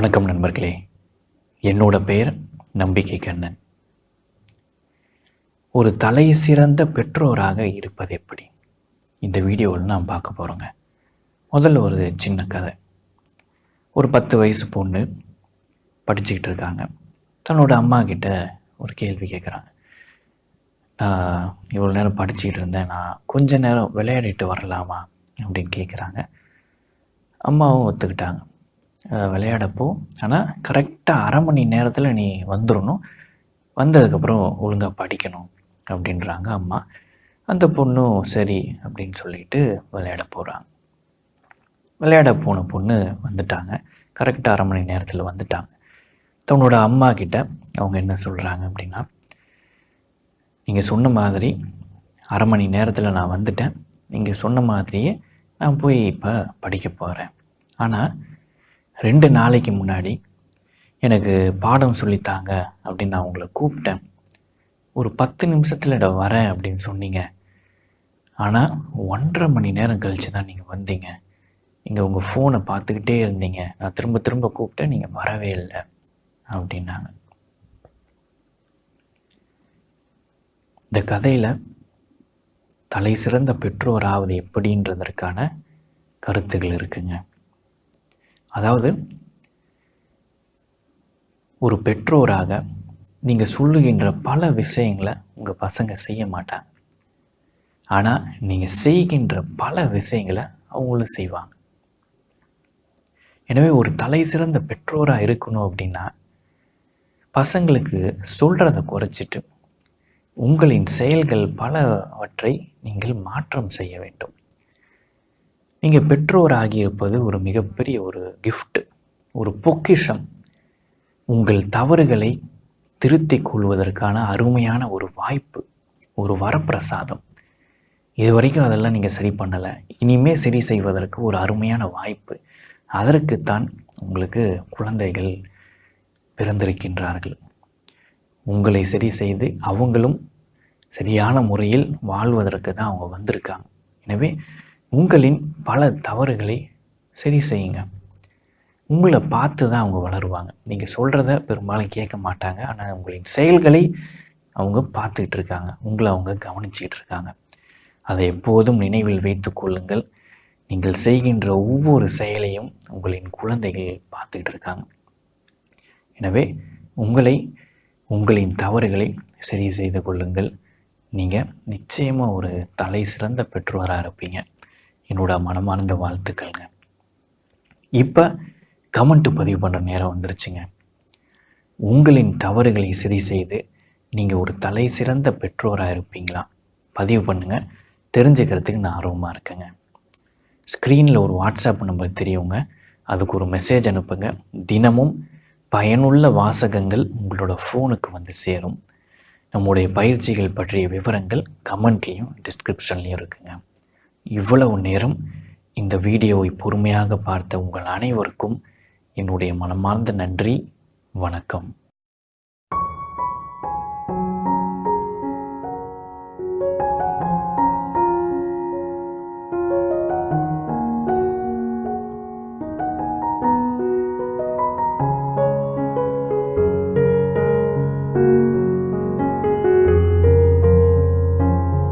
வணக்கம் நண்பர்களே. என்னோட பெயர் நம்பிக்கை கண்ணன் ஒரு தலை சிறந்த பெற்றோராக இருப்பது எப்படி? இந்த வீடியோவில் நான் பார்க்க போகிறோங்க முதல்ல ஒரு சின்ன கதை. ஒரு பத்து வயசு பொண்ணு படிச்சுக்கிட்டு இருக்காங்க. தன்னோட அம்மா கிட்ட ஒரு கேள்வி கேட்குறாங்க நான் இவ்வளோ நேரம் படிச்சுக்கிட்டு இருந்தேன். நான் கொஞ்ச நேரம் விளையாடிட்டு வரலாமா? அப்படின்னு கேட்குறாங்க அம்மாவும் ஒத்துக்கிட்டாங்க. விளையாடப்போ ஆனால் கரெக்டாக அரை மணி நேரத்தில் நீ வந்துடணும் வந்ததுக்கப்புறம் ஒழுங்காக படிக்கணும் அப்படின்றாங்க அம்மா. அந்த பொண்ணும் சரி அப்படின்னு சொல்லிட்டு விளையாட போகிறாங்க விளையாட போன பொண்ணு வந்துட்டாங்க. கரெக்டாக அரை மணி நேரத்தில் வந்துட்டாங்க. தன்னோட அம்மா கிட்ட அவங்க என்ன சொல்கிறாங்க அப்படின்னா நீங்கள் சொன்ன மாதிரி அரை மணி நேரத்தில் நான் வந்துட்டேன். நீங்கள் சொன்ன மாதிரியே நான் போய் இப்போ படிக்க போகிறேன் ஆனால் ரெண்டு நாளைக்கு முன்னாடி எனக்கு பாடம் சொல்லித்தாங்க அப்படின்னு நான் உங்களை கூப்பிட்டேன். ஒரு பத்து நிமிஷத்தில் இட வரேன் அப்படின்னு சொன்னீங்க. ஆனால் ஒன்றரை மணி நேரம் கழித்து தான் நீங்கள் வந்தீங்க. நீங்கள் உங்கள் ஃபோனை பார்த்துக்கிட்டே இருந்தீங்க. நான் திரும்ப திரும்ப கூப்பிட்டேன் நீங்கள் வரவே இல்லை அப்படின்னாங்க. இந்த கதையில் தலை சிறந்த பெற்றோர் ஆவது எப்படின்றதற்கான கருத்துகள் இருக்குங்க. அதாவது ஒரு பெற்றோராக நீங்கள் சொல்லுகின்ற பல விஷயங்களை உங்கள் பசங்க செய்ய மாட்டாங்க. ஆனால் நீங்கள் செய்கின்ற பல விஷயங்களை அவங்களும் செய்வாங்க. எனவே ஒரு தலை சிறந்த பெற்றோராக இருக்கணும் அப்படின்னா பசங்களுக்கு சொல்கிறத குறைச்சிட்டு உங்களின் செயல்கள் பலவற்றை நீங்கள் மாற்றம் செய்ய வேண்டும். நீங்கள் பெற்றோர் ஆகியிருப்பது ஒரு மிகப்பெரிய ஒரு கிஃப்ட்டு ஒரு பொக்கிஷம். உங்கள் தவறுகளை திருத்திக் கொள்வதற்கான அருமையான ஒரு வாய்ப்பு ஒரு வரப்பிரசாதம். இது வரைக்கும் அதெல்லாம் நீங்கள் சரி பண்ணலை. இனிமே சரி செய்வதற்கு ஒரு அருமையான வாய்ப்பு. அதற்குத்தான் உங்களுக்கு குழந்தைகள் பிறந்திருக்கின்றார்கள். உங்களை சரி செய்து அவங்களும் சரியான முறையில் வாழ்வதற்கு தான் அவங்க வந்திருக்காங்க. எனவே உங்களின் பல தவறுகளை சரி செய்யுங்க. உங்களை பார்த்து தான் அவங்க வளருவாங்க. நீங்கள் சொல்கிறத பெரும்பாலும் கேட்க மாட்டாங்க. ஆனால் உங்களின் செயல்களை அவங்க பார்த்துக்கிட்டு இருக்காங்க. உங்களை அவங்க கவனிச்சிக்கிட்டு இருக்காங்க. அதை எப்போதும் நினைவில் வைத்து கொள்ளுங்கள். நீங்கள் செய்கின்ற ஒவ்வொரு செயலையும் உங்களின் குழந்தைகள் பார்த்துக்கிட்டு இருக்காங்க. எனவே உங்களை உங்களின் தவறுகளை சரி செய்து கொள்ளுங்கள். நீங்கள் நிச்சயமாக ஒரு தலை சிறந்த பெற்றோராக இருப்பீங்க. என்னோட மனமார்ந்த வாழ்த்துக்கள்ங்க. இப்போ கமெண்ட்டு பதிவு பண்ணுற நேரம் வந்துருச்சுங்க. உங்களின் தவறுகளை சரி செய்து நீங்கள் ஒரு தலை சிறந்த பெற்றோராக இருப்பீங்களா? பதிவு பண்ணுங்கள் தெரிஞ்சுக்கிறதுக்கு நான் ஆர்வமாக இருக்கேங்க. ஸ்க்ரீனில் ஒரு வாட்ஸ்அப் நம்பர் தெரியுங்க. அதுக்கு ஒரு மெசேஜ் அனுப்புங்க. தினமும் பயனுள்ள வாசகங்கள் உங்களோட ஃபோனுக்கு வந்து சேரும். நம்முடைய பயிற்சிகள் பற்றிய விவரங்கள் கமெண்ட்லேயும் டிஸ்கிரிப்ஷன்லேயும் இருக்குங்க. இவ்வளவு நேரம் இந்த வீடியோவை பொறுமையாக பார்த்த உங்கள் அனைவருக்கும் என்னுடைய மனமார்ந்த நன்றி. வணக்கம்.